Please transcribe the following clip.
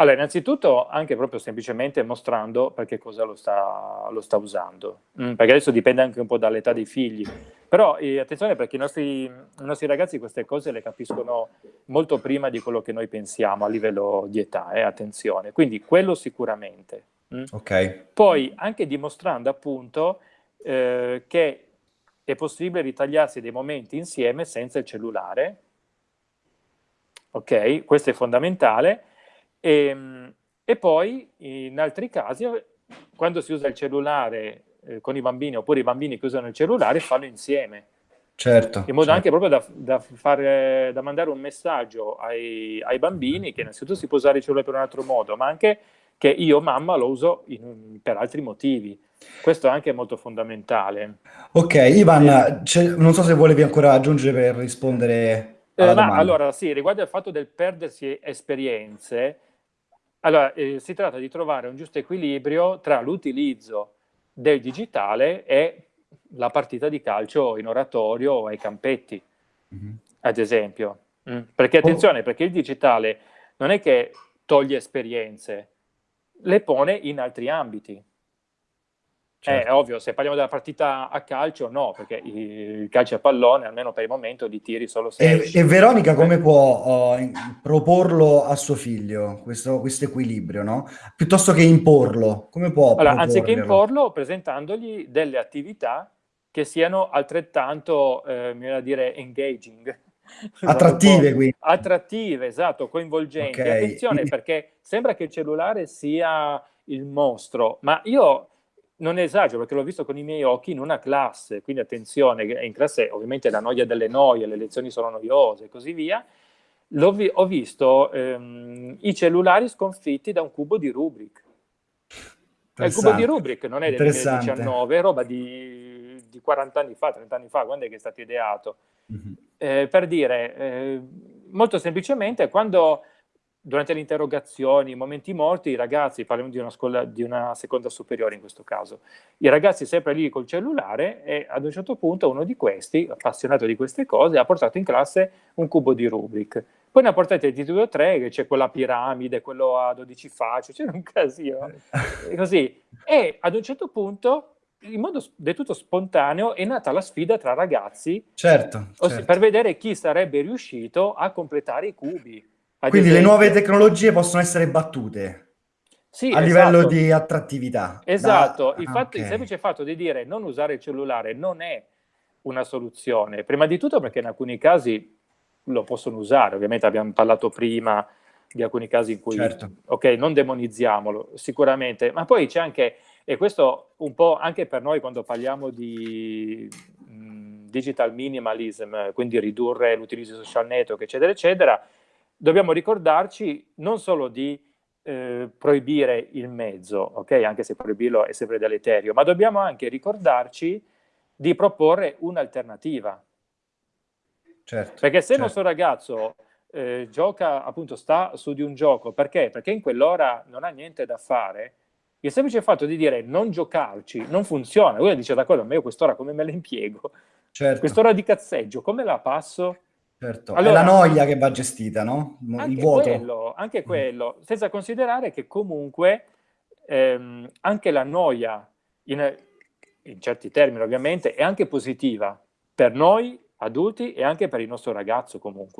Allora, innanzitutto anche proprio semplicemente mostrando perché cosa lo sta, lo sta usando, mm, perché adesso dipende anche un po' dall'età dei figli, però eh, attenzione perché i nostri, i nostri, ragazzi queste cose le capiscono molto prima di quello che noi pensiamo a livello di età, eh, attenzione, quindi quello sicuramente. Mm? Ok. Poi anche dimostrando appunto eh, che è possibile ritagliarsi dei momenti insieme senza il cellulare, ok? Questo è fondamentale e, ehm, e poi in altri casi, quando si usa il cellulare eh, con i bambini oppure i bambini che usano il cellulare, fanno insieme. Certo. In modo certo. anche proprio da, da, fare, da, mandare un messaggio ai, ai, bambini che innanzitutto si può usare il cellulare per un altro modo, ma anche che io, mamma, lo uso in, per altri motivi. Questo è anche molto fondamentale. Ok, Ivan, eh. non so se volevi ancora aggiungere per rispondere eh, domanda. allora, sì, riguardo al fatto del perdersi esperienze, allora, eh, si tratta di trovare un giusto equilibrio tra l'utilizzo del digitale e la partita di calcio in oratorio o ai campetti, mm -hmm. ad esempio. Mm. Perché oh. attenzione, oh. perché il digitale non è che toglie esperienze, le pone in altri ambiti. Certo. È ovvio, se parliamo della partita a calcio, no, perché il calcio a pallone, almeno per il momento, di tiri solo se E, e Veronica come può uh, proporlo a suo figlio, questo, questo, equilibrio, no? Piuttosto che imporlo, come può Allora, anziché imporlo, presentandogli delle attività che siano altrettanto, eh, mi viene a dire, engaging. Attrattive, quindi. Attrattive, esatto, coinvolgenti. Okay. Attenzione, perché sembra che il cellulare sia il mostro, ma io non esagero perché l'ho visto con i miei occhi in una classe, quindi attenzione, in classe ovviamente la noia delle noie, le lezioni sono noiose e così via, vi ho visto ehm, i cellulari sconfitti da un cubo di Rubrik. Il cubo di Rubrik non è del 2019, è roba di, di, 40 anni fa, 30 anni fa, quando è che è stato ideato? Mm -hmm. eh, per dire, eh, molto semplicemente, quando durante le interrogazioni, i momenti morti, i ragazzi, parliamo di una, scuola, di una seconda superiore in questo caso, i ragazzi sempre lì col cellulare e ad un certo punto uno di questi, appassionato di queste cose, ha portato in classe un cubo di Rubik. Poi ne ha portato il titolo 3, che c'è quella piramide, quello a 12 facce, c'è un casino, così. E ad un certo punto in modo del tutto spontaneo è nata la sfida tra ragazzi certo, certo. per vedere chi sarebbe riuscito a completare i cubi. Quindi esempio... le nuove tecnologie possono essere battute sì, a esatto. livello di attrattività. Esatto, da... il, fatto, okay. il semplice fatto di dire non usare il cellulare non è una soluzione, prima di tutto perché in alcuni casi lo possono usare, ovviamente abbiamo parlato prima di alcuni casi in cui, certo. ok, non demonizziamolo, sicuramente, ma poi c'è anche, e questo un po' anche per noi quando parliamo di mh, digital minimalism, quindi ridurre l'utilizzo di social network, eccetera, eccetera, dobbiamo ricordarci non solo di eh, proibire il mezzo, ok? Anche se proibirlo è sempre deleterio, ma dobbiamo anche ricordarci di proporre un'alternativa. Certo, perché se certo. il nostro ragazzo eh, gioca, appunto, sta su di un gioco, perché? Perché in quell'ora non ha niente da fare, il semplice fatto di dire non giocarci non funziona. Uno dice, d'accordo, ma io quest'ora come me la impiego? Certo. Quest'ora di cazzeggio, come la passo? Certo, allora, è la noia che va gestita, no? Il vuoto. Quello, anche mm. quello, senza considerare che comunque ehm, anche la noia, in, in certi termini ovviamente, è anche positiva per noi adulti e anche per il nostro ragazzo comunque.